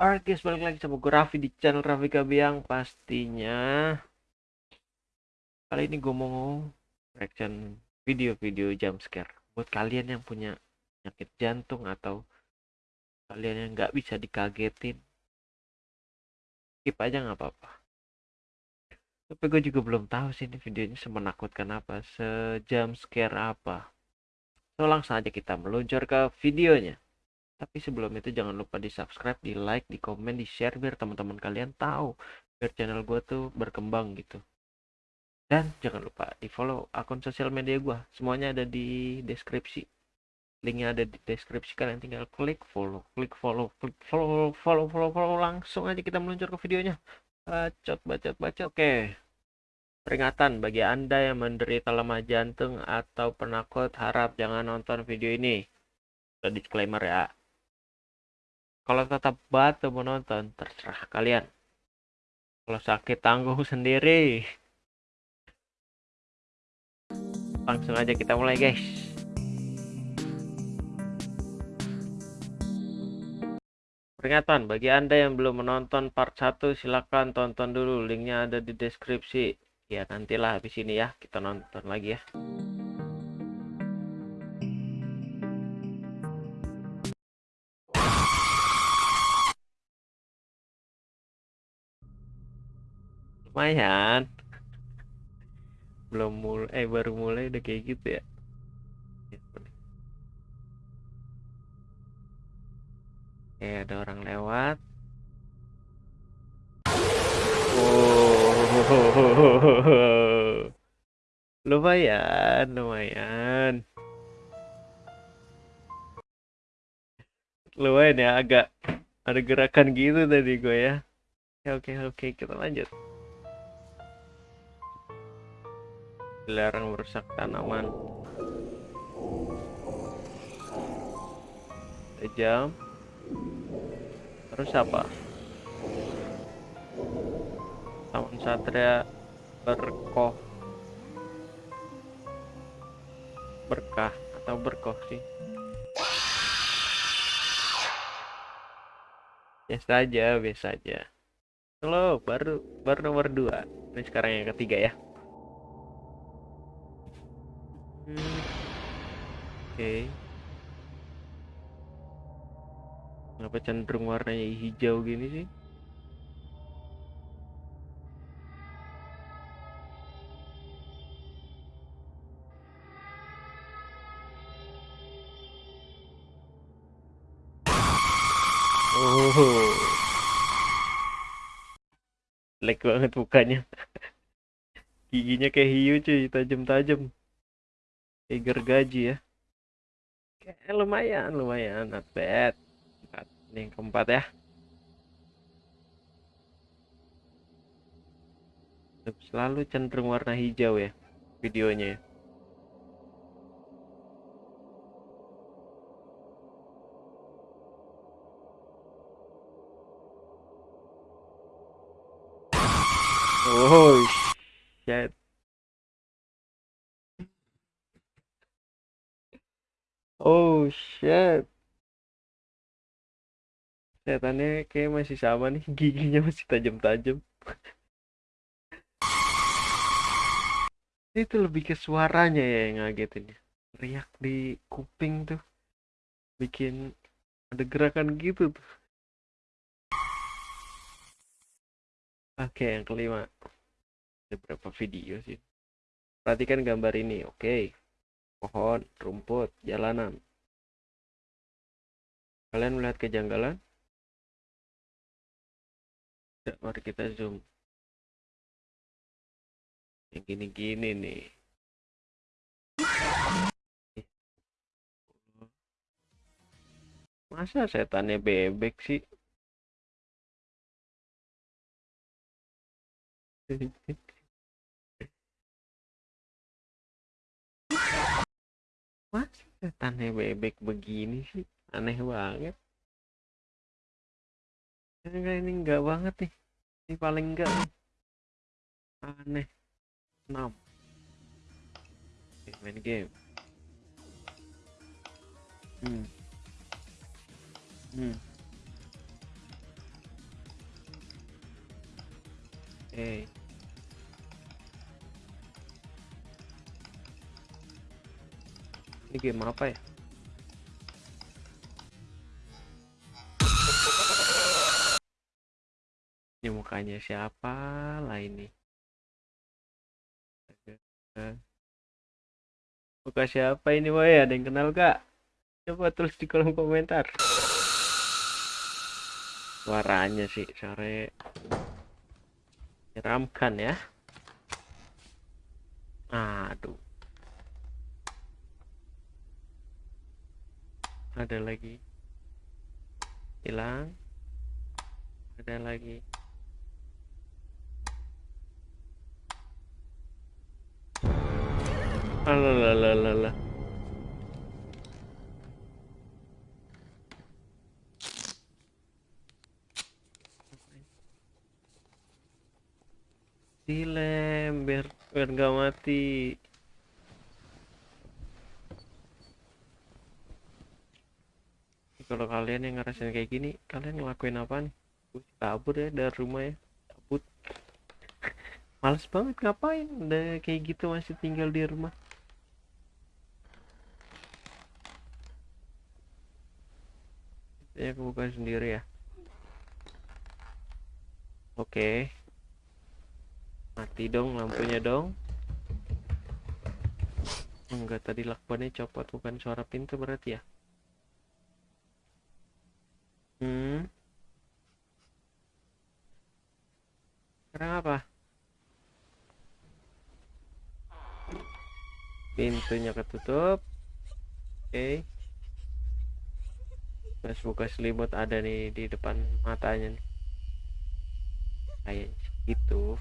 Alright guys, balik lagi sama gue Raffi di channel Raffi Kabiang Pastinya. Kali ini gue mau reaction video-video jump scare. Buat kalian yang punya penyakit jantung atau Kalian yang nggak bisa dikagetin Skip aja nggak apa-apa. Tapi gue juga belum tahu sih ini videonya semenakutkan apa Sejam scare apa. So langsung aja kita meluncur ke videonya tapi sebelum itu jangan lupa di subscribe, di like, di komen, di share biar teman-teman kalian tahu biar channel gue tuh berkembang gitu. Dan jangan lupa di follow akun sosial media gue, semuanya ada di deskripsi. Linknya ada di deskripsi kalian tinggal klik follow, klik follow, klik follow, follow, follow, follow, langsung aja kita meluncur ke videonya. Bacot, bacot, bacot. Oke. Peringatan bagi Anda yang menderita lemah jantung atau penakut harap jangan nonton video ini. Disclaimer ya kalau tetap batu menonton terserah kalian. Kalau sakit tanggung sendiri. Langsung aja kita mulai guys. Peringatan bagi anda yang belum menonton part 1 silahkan tonton dulu. Linknya ada di deskripsi. Ya nantilah habis ini ya kita nonton lagi ya lumayan. Belum mulai eh baru mulai udah kayak gitu ya. Eh ada orang lewat. Oh. Lumayan lumayan. Lumayan ya agak ada gerakan gitu tadi gue ya. Oke oke kita lanjut dilarang merusak tanaman. Jam. Terus apa? Taman satria berkoh. Berkah atau berkoh sih? Biasa aja biasa aja. Halo baru baru nomor dua. Ini sekarang yang ketiga ya okay. kenapa cenderung warnanya hijau gini sih Oh, banget mukanya. Giginya kayak hiu cuy, tajam-tajam. Kayak gergaji ya. Oke, lumayan, lumayan, not bad. Ini yang keempat ya. Selalu cenderung warna hijau ya videonya ya. Oh shit. Oh shit. Setannya kayak masih sama nih, giginya masih tajam-tajam. Itu lebih ke suaranya ya yang ngagetin ya. Riak di kuping tuh. Bikin ada gerakan gitu tuh. Oke, yang kelima. Ada berapa video sih? Perhatikan gambar ini, oke. Pohon, rumput, jalanan. Kalian melihat kejanggalan? Ya, mari kita zoom. Yang gini-gini nih. Masa setannya bebek sih? Mas, setannya bebek begini sih? aneh banget. Enggak ini enggak banget nih. Ini paling enggak nih. aneh. 6 main game. Hmm. Hmm. Hey. Ini game apa ya? Mukanya siapa lah ini? Muka siapa ini boy? Ada yang kenal gak? Coba tulis di kolom komentar. Suaranya sih sore menyeramkan ya. Aduh. Ada lagi. Hilang. Ada lagi. Alalalalalala. Dilem biar biar nggak mati. Kalau kalian yang ngerasain kayak gini, kalian ngelakuin apa nih? Sih kabur ya dari rumah ya. Cabut. Males banget ngapain? Udah kayak gitu masih tinggal di rumah. Ya aku buka sendiri ya. Oke. Mati dong lampunya dong. Enggak tadi lakbannya copot bukan suara pintu berarti ya. Hmm. Sekarang apa? Pintunya ketutup. Oke. Mas buka selimut ada nih di depan matanya nih. Kayak gitu.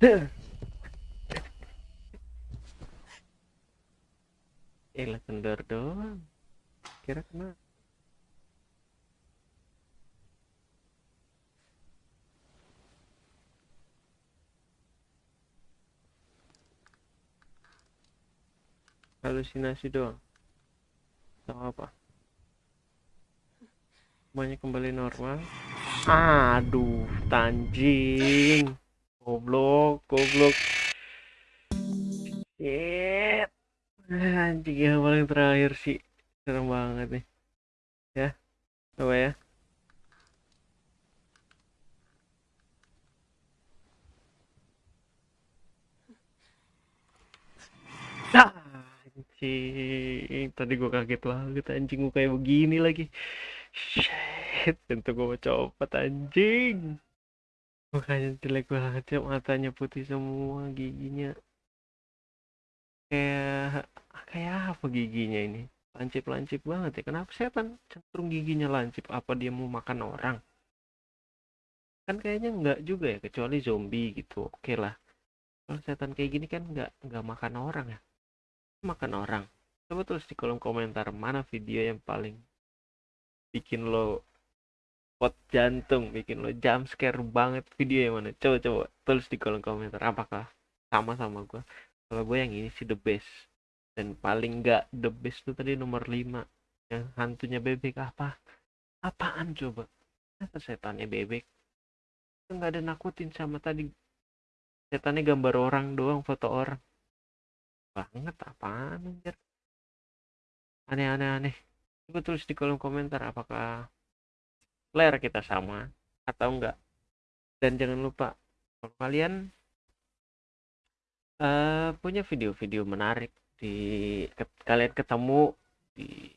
Eh kendor doang. Kira kena. Halusinasi doang. Tahu apa? Semuanya kembali normal. Aduh, tanjing. Goblok, goblok. Shit. Anjing yang paling terakhir sih. Serem banget nih. Ya. Coba ya. Nah, anjing. Tadi gua kaget banget anjing gua kayak begini lagi. Shit, tentu gua mau copot anjing. Mukanya jelek banget ya, matanya putih semua, giginya kayak kayak apa giginya ini? Lancip-lancip banget ya. Kenapa setan cenderung giginya lancip? Apa dia mau makan orang? Kan kayaknya enggak juga ya, kecuali zombie gitu. Oke lah. Kalau setan kayak gini kan enggak enggak makan orang ya. Makan orang. Coba tulis di kolom komentar mana video yang paling bikin lo pot jantung, bikin lo jump scare banget video yang mana? Coba coba tulis di kolom komentar apakah sama sama gua. Kalau gue yang ini sih the best. Dan paling enggak the best tuh tadi nomor 5 yang hantunya bebek apa? Apaan coba? Apa setannya bebek? Enggak ada nakutin sama tadi setannya gambar orang doang, foto orang. Banget apaan anjir? Aneh-aneh aneh. Coba tulis di kolom komentar apakah selera kita sama atau enggak. Dan jangan lupa kalau kalian uh, punya video-video menarik di ke, kalian ketemu di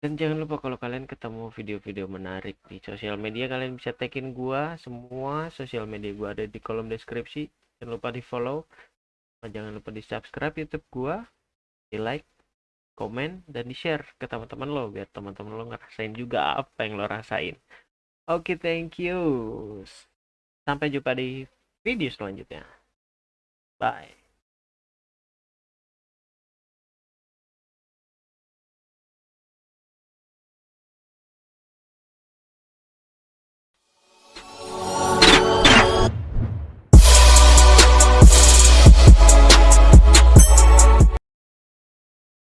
dan jangan lupa kalau kalian ketemu video-video menarik di sosial media kalian bisa tagin gua. Semua sosial media gua ada di kolom deskripsi. Jangan lupa di follow. Jangan lupa di subscribe youtube gua di like komen dan di share ke teman-teman lo biar teman-teman lo ngerasain juga apa yang lo rasain. Oke okay, thank you. Sampai jumpa di video selanjutnya. Bye